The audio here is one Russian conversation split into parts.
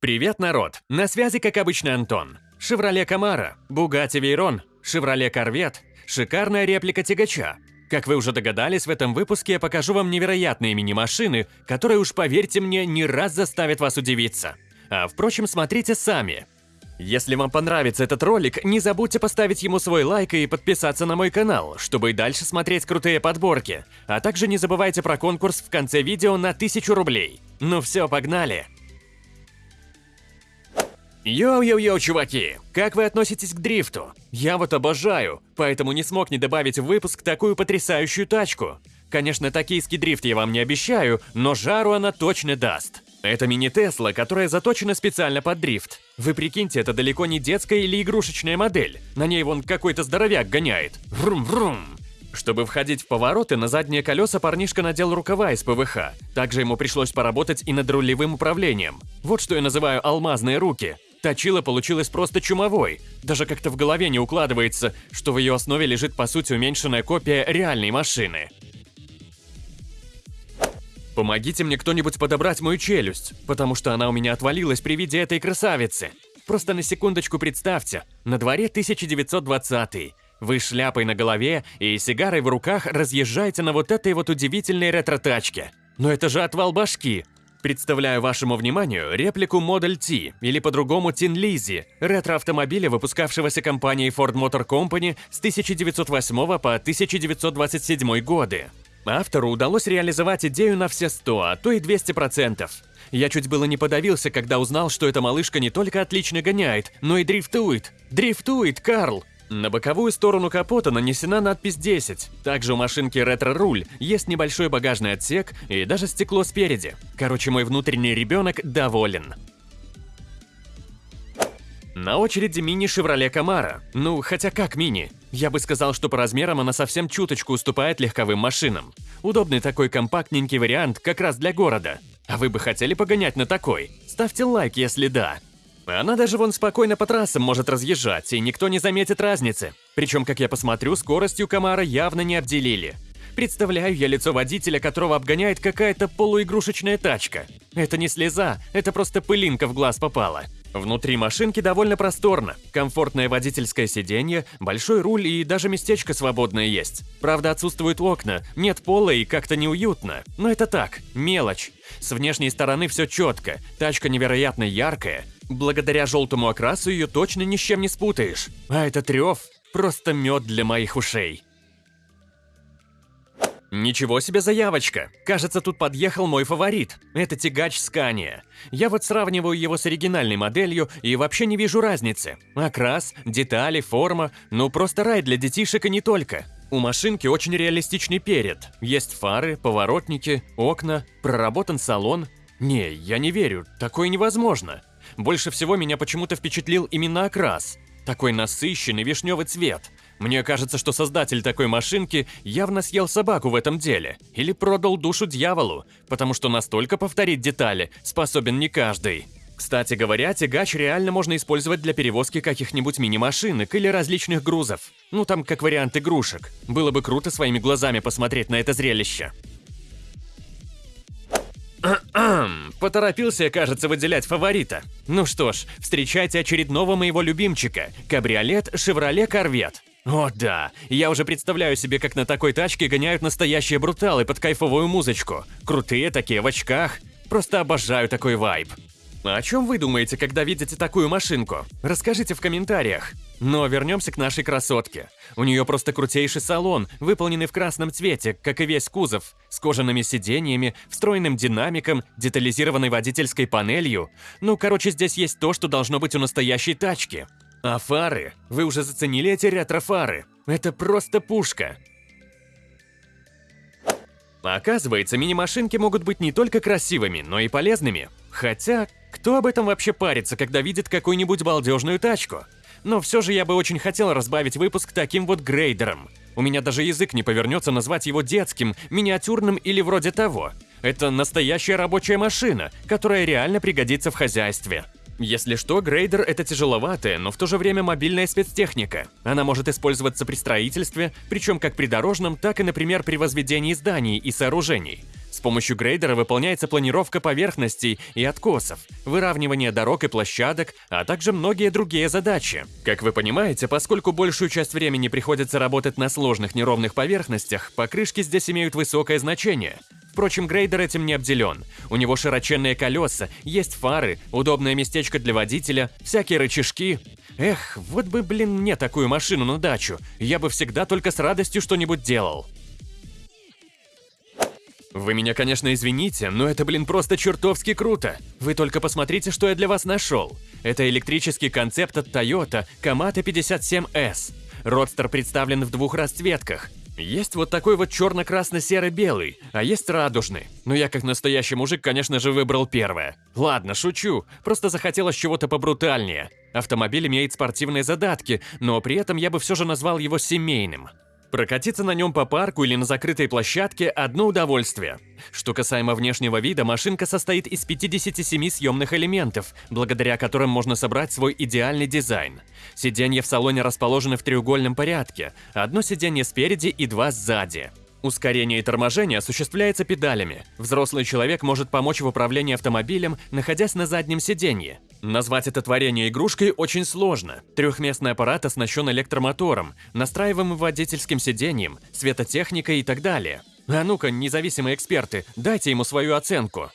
Привет, народ! На связи, как обычно, Антон. Шевроле Камара, Бугатти Вейрон, Шевроле Корвет, шикарная реплика тягача. Как вы уже догадались, в этом выпуске я покажу вам невероятные мини-машины, которые, уж поверьте мне, не раз заставят вас удивиться. А впрочем, смотрите сами. Если вам понравится этот ролик, не забудьте поставить ему свой лайк и подписаться на мой канал, чтобы и дальше смотреть крутые подборки. А также не забывайте про конкурс в конце видео на 1000 рублей. Ну все, погнали! Йоу-йоу-йоу, чуваки! Как вы относитесь к дрифту? Я вот обожаю, поэтому не смог не добавить в выпуск такую потрясающую тачку. Конечно, токийский дрифт я вам не обещаю, но жару она точно даст. Это мини-Тесла, которая заточена специально под дрифт. Вы прикиньте, это далеко не детская или игрушечная модель. На ней вон какой-то здоровяк гоняет. Врум-врум. Чтобы входить в повороты, на задние колеса парнишка надел рукава из ПВХ. Также ему пришлось поработать и над рулевым управлением. Вот что я называю алмазные руки. Точила получилась просто чумовой. Даже как-то в голове не укладывается, что в ее основе лежит по сути уменьшенная копия реальной машины. Помогите мне кто-нибудь подобрать мою челюсть, потому что она у меня отвалилась при виде этой красавицы. Просто на секундочку представьте, на дворе 1920 Вы шляпой на голове и сигарой в руках разъезжаете на вот этой вот удивительной ретро-тачке. Но это же отвал башки. Представляю вашему вниманию реплику Model T, или по-другому Tin Lizzy, ретро-автомобиля, выпускавшегося компанией Ford Motor Company с 1908 по 1927 годы. Автору удалось реализовать идею на все 100, а то и 200%. Я чуть было не подавился, когда узнал, что эта малышка не только отлично гоняет, но и дрифтует. Дрифтует, Карл! На боковую сторону капота нанесена надпись 10. Также у машинки ретро-руль, есть небольшой багажный отсек и даже стекло спереди. Короче, мой внутренний ребенок доволен. На очереди мини Chevrolet Camaro. Ну, хотя как мини? Я бы сказал, что по размерам она совсем чуточку уступает легковым машинам. Удобный такой компактненький вариант как раз для города. А вы бы хотели погонять на такой? Ставьте лайк, если да. Она даже вон спокойно по трассам может разъезжать, и никто не заметит разницы. Причем, как я посмотрю, скоростью Камара явно не обделили. Представляю я лицо водителя, которого обгоняет какая-то полуигрушечная тачка. Это не слеза, это просто пылинка в глаз попала. Внутри машинки довольно просторно, комфортное водительское сиденье, большой руль и даже местечко свободное есть. Правда, отсутствуют окна, нет пола и как-то неуютно. Но это так, мелочь. С внешней стороны все четко, тачка невероятно яркая. Благодаря желтому окрасу ее точно ни с чем не спутаешь. А этот рев – просто мед для моих ушей. Ничего себе заявочка! Кажется, тут подъехал мой фаворит. Это тягач Скания. Я вот сравниваю его с оригинальной моделью и вообще не вижу разницы. Окрас, детали, форма, ну просто рай для детишек и не только. У машинки очень реалистичный перед. Есть фары, поворотники, окна, проработан салон. Не, я не верю, такое невозможно. Больше всего меня почему-то впечатлил именно окрас. Такой насыщенный вишневый цвет. Мне кажется, что создатель такой машинки явно съел собаку в этом деле. Или продал душу дьяволу, потому что настолько повторить детали способен не каждый. Кстати говоря, тягач реально можно использовать для перевозки каких-нибудь мини-машинок или различных грузов. Ну там как вариант игрушек. Было бы круто своими глазами посмотреть на это зрелище. Поторопился, кажется, выделять фаворита. Ну что ж, встречайте очередного моего любимчика – кабриолет Chevrolet Corvette. О да, я уже представляю себе, как на такой тачке гоняют настоящие бруталы под кайфовую музычку. Крутые такие в очках. Просто обожаю такой вайб. А о чем вы думаете, когда видите такую машинку? Расскажите в комментариях. Но вернемся к нашей красотке. У нее просто крутейший салон, выполненный в красном цвете, как и весь кузов, с кожаными сиденьями, встроенным динамиком, детализированной водительской панелью. Ну, короче, здесь есть то, что должно быть у настоящей тачки. А фары? Вы уже заценили эти ретро-фары? Это просто пушка. Оказывается, мини-машинки могут быть не только красивыми, но и полезными. Хотя, кто об этом вообще парится, когда видит какую-нибудь балдежную тачку? Но все же я бы очень хотел разбавить выпуск таким вот грейдером. У меня даже язык не повернется назвать его детским, миниатюрным или вроде того. Это настоящая рабочая машина, которая реально пригодится в хозяйстве. Если что, грейдер – это тяжеловатая, но в то же время мобильная спецтехника. Она может использоваться при строительстве, причем как при дорожном, так и, например, при возведении зданий и сооружений. С помощью грейдера выполняется планировка поверхностей и откосов, выравнивание дорог и площадок, а также многие другие задачи. Как вы понимаете, поскольку большую часть времени приходится работать на сложных неровных поверхностях, покрышки здесь имеют высокое значение. Впрочем, грейдер этим не обделен. У него широченные колеса, есть фары, удобное местечко для водителя, всякие рычажки. Эх, вот бы, блин, мне такую машину на дачу. Я бы всегда только с радостью что-нибудь делал. Вы меня, конечно, извините, но это, блин, просто чертовски круто. Вы только посмотрите, что я для вас нашел. Это электрический концепт от Toyota Kamata 57S. Родстер представлен в двух расцветках. Есть вот такой вот черно-красно-серо-белый, а есть радужный. Но я как настоящий мужик, конечно же, выбрал первое. Ладно, шучу, просто захотелось чего-то побрутальнее. Автомобиль имеет спортивные задатки, но при этом я бы все же назвал его семейным. Прокатиться на нем по парку или на закрытой площадке – одно удовольствие. Что касаемо внешнего вида, машинка состоит из 57 съемных элементов, благодаря которым можно собрать свой идеальный дизайн. Сиденья в салоне расположены в треугольном порядке, одно сиденье спереди и два сзади. Ускорение и торможение осуществляется педалями. Взрослый человек может помочь в управлении автомобилем, находясь на заднем сиденье. Назвать это творение игрушкой очень сложно. Трехместный аппарат оснащен электромотором, настраиваемым водительским сиденьем, светотехникой и так далее. А ну-ка, независимые эксперты, дайте ему свою оценку.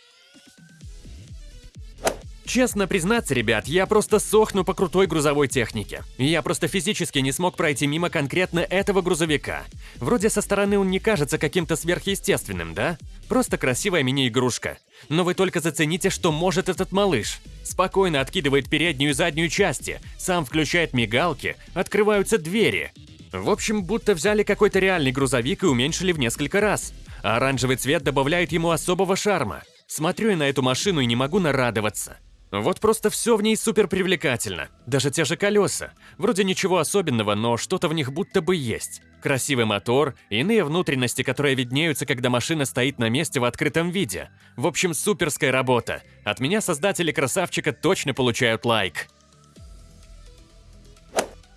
Честно признаться, ребят, я просто сохну по крутой грузовой технике. Я просто физически не смог пройти мимо конкретно этого грузовика. Вроде со стороны он не кажется каким-то сверхъестественным, да? Просто красивая мини-игрушка. Но вы только зацените, что может этот малыш. Спокойно откидывает переднюю и заднюю части, сам включает мигалки, открываются двери. В общем, будто взяли какой-то реальный грузовик и уменьшили в несколько раз. А оранжевый цвет добавляет ему особого шарма. Смотрю я на эту машину и не могу нарадоваться. Вот просто все в ней супер привлекательно. Даже те же колеса. Вроде ничего особенного, но что-то в них будто бы есть. Красивый мотор, иные внутренности, которые виднеются, когда машина стоит на месте в открытом виде. В общем, суперская работа. От меня создатели красавчика точно получают лайк.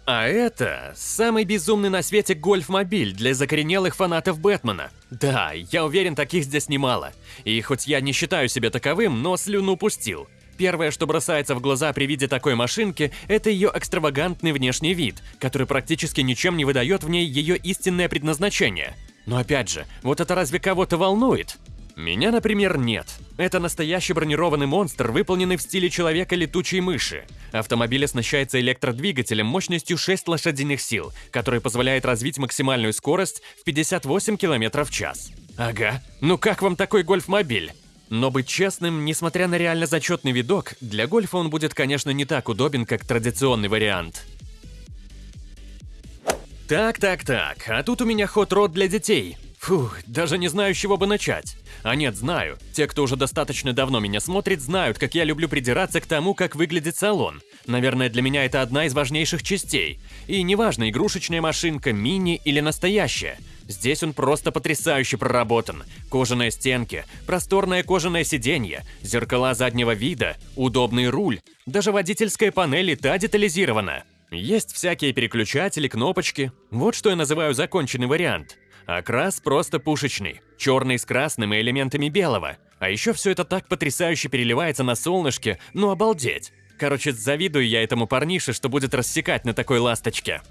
А это самый безумный на свете гольф-мобиль для закоренелых фанатов Бэтмена. Да, я уверен, таких здесь немало. И хоть я не считаю себя таковым, но слюну пустил. Первое, что бросается в глаза при виде такой машинки, это ее экстравагантный внешний вид, который практически ничем не выдает в ней ее истинное предназначение. Но опять же, вот это разве кого-то волнует? Меня, например, нет. Это настоящий бронированный монстр, выполненный в стиле человека-летучей мыши. Автомобиль оснащается электродвигателем мощностью 6 лошадиных сил, который позволяет развить максимальную скорость в 58 км в час. Ага, ну как вам такой гольф-мобиль? Но быть честным, несмотря на реально зачетный видок, для гольфа он будет, конечно, не так удобен, как традиционный вариант. Так-так-так, а тут у меня ход-род для детей. Фух, даже не знаю, с чего бы начать. А нет, знаю. Те, кто уже достаточно давно меня смотрит, знают, как я люблю придираться к тому, как выглядит салон. Наверное, для меня это одна из важнейших частей. И неважно, игрушечная машинка, мини или настоящая. Здесь он просто потрясающе проработан. Кожаные стенки, просторное кожаное сиденье, зеркала заднего вида, удобный руль, даже водительская панель и та детализирована. Есть всякие переключатели, кнопочки. Вот что я называю законченный вариант. Окрас просто пушечный, черный с красным и элементами белого. А еще все это так потрясающе переливается на солнышке, ну обалдеть. Короче, завидую я этому парнише, что будет рассекать на такой ласточке.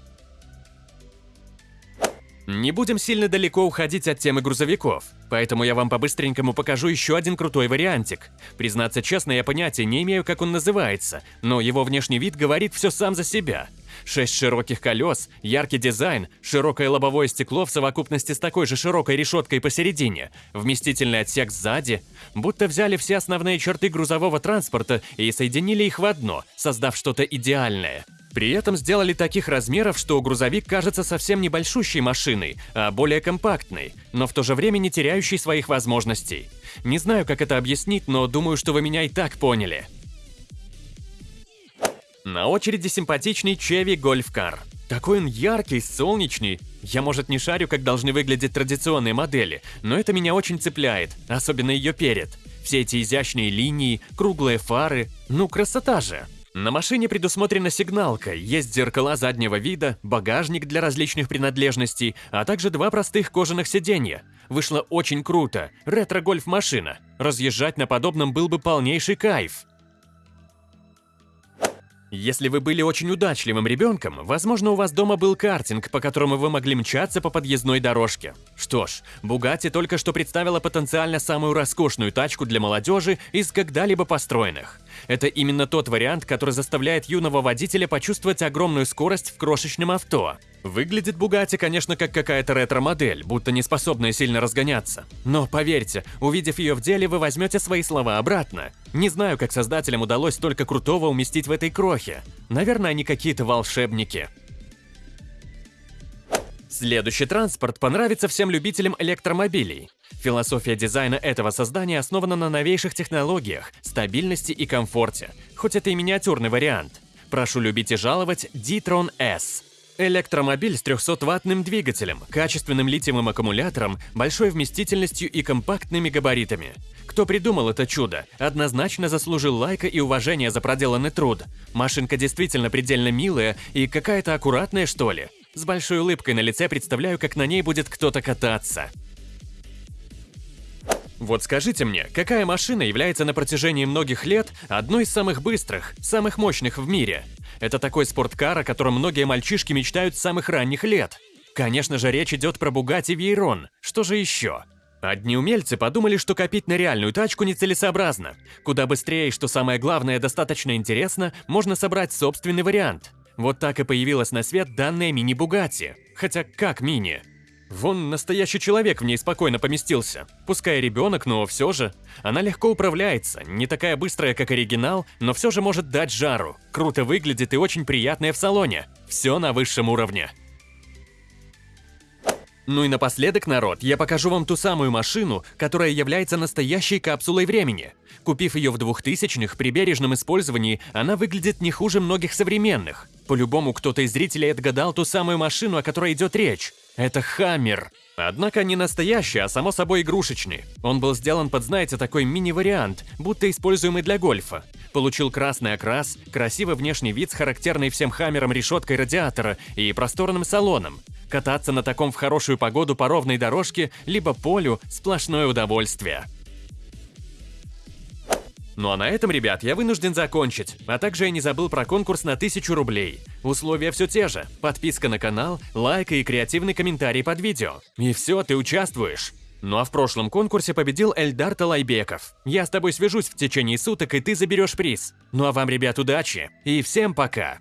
Не будем сильно далеко уходить от темы грузовиков, поэтому я вам по-быстренькому покажу еще один крутой вариантик. Признаться честно, я понятия не имею, как он называется, но его внешний вид говорит все сам за себя. Шесть широких колес, яркий дизайн, широкое лобовое стекло в совокупности с такой же широкой решеткой посередине, вместительный отсек сзади, будто взяли все основные черты грузового транспорта и соединили их в одно, создав что-то идеальное. При этом сделали таких размеров, что грузовик кажется совсем небольшущей машиной, а более компактной, но в то же время не теряющей своих возможностей. Не знаю, как это объяснить, но думаю, что вы меня и так поняли. На очереди симпатичный Chevy Golf Car. Такой он яркий, солнечный. Я, может, не шарю, как должны выглядеть традиционные модели, но это меня очень цепляет, особенно ее перед. Все эти изящные линии, круглые фары. Ну, красота же! На машине предусмотрена сигналка, есть зеркала заднего вида, багажник для различных принадлежностей, а также два простых кожаных сиденья. Вышло очень круто, ретро-гольф-машина. Разъезжать на подобном был бы полнейший кайф. Если вы были очень удачливым ребенком, возможно, у вас дома был картинг, по которому вы могли мчаться по подъездной дорожке. Что ж, Bugatti только что представила потенциально самую роскошную тачку для молодежи из когда-либо построенных. Это именно тот вариант, который заставляет юного водителя почувствовать огромную скорость в крошечном авто. Выглядит Bugatti, конечно, как какая-то ретро-модель, будто не способная сильно разгоняться. Но поверьте, увидев ее в деле, вы возьмете свои слова обратно. Не знаю, как создателям удалось столько крутого уместить в этой крохе. Наверное, они какие-то волшебники. Следующий транспорт понравится всем любителям электромобилей. Философия дизайна этого создания основана на новейших технологиях, стабильности и комфорте, хоть это и миниатюрный вариант. Прошу любить и жаловать D-Tron S. Электромобиль с 300-ваттным двигателем, качественным литиевым аккумулятором, большой вместительностью и компактными габаритами. Кто придумал это чудо, однозначно заслужил лайка и уважения за проделанный труд. Машинка действительно предельно милая и какая-то аккуратная, что ли. С большой улыбкой на лице представляю, как на ней будет кто-то кататься. Вот скажите мне, какая машина является на протяжении многих лет одной из самых быстрых, самых мощных в мире? Это такой спорткар, о котором многие мальчишки мечтают с самых ранних лет. Конечно же, речь идет про Bugatti Veyron. Что же еще? Одни умельцы подумали, что копить на реальную тачку нецелесообразно. Куда быстрее и, что самое главное, достаточно интересно, можно собрать собственный вариант. Вот так и появилась на свет данная мини-Бугатти. Хотя как мини? Вон настоящий человек в ней спокойно поместился. Пускай ребенок, но все же. Она легко управляется, не такая быстрая, как оригинал, но все же может дать жару. Круто выглядит и очень приятная в салоне. Все на высшем уровне. Ну и напоследок, народ, я покажу вам ту самую машину, которая является настоящей капсулой времени. Купив ее в 2000-х, при бережном использовании она выглядит не хуже многих современных. По-любому кто-то из зрителей отгадал ту самую машину, о которой идет речь. Это Хаммер. Однако не настоящий, а само собой игрушечный. Он был сделан под, знаете, такой мини-вариант, будто используемый для гольфа. Получил красный окрас, красивый внешний вид с характерной всем Хаммером решеткой радиатора и просторным салоном. Кататься на таком в хорошую погоду по ровной дорожке, либо полю – сплошное удовольствие. Ну а на этом, ребят, я вынужден закончить. А также я не забыл про конкурс на 1000 рублей. Условия все те же. Подписка на канал, лайк и креативный комментарий под видео. И все, ты участвуешь. Ну а в прошлом конкурсе победил Эльдар Талайбеков. Я с тобой свяжусь в течение суток, и ты заберешь приз. Ну а вам, ребят, удачи и всем пока!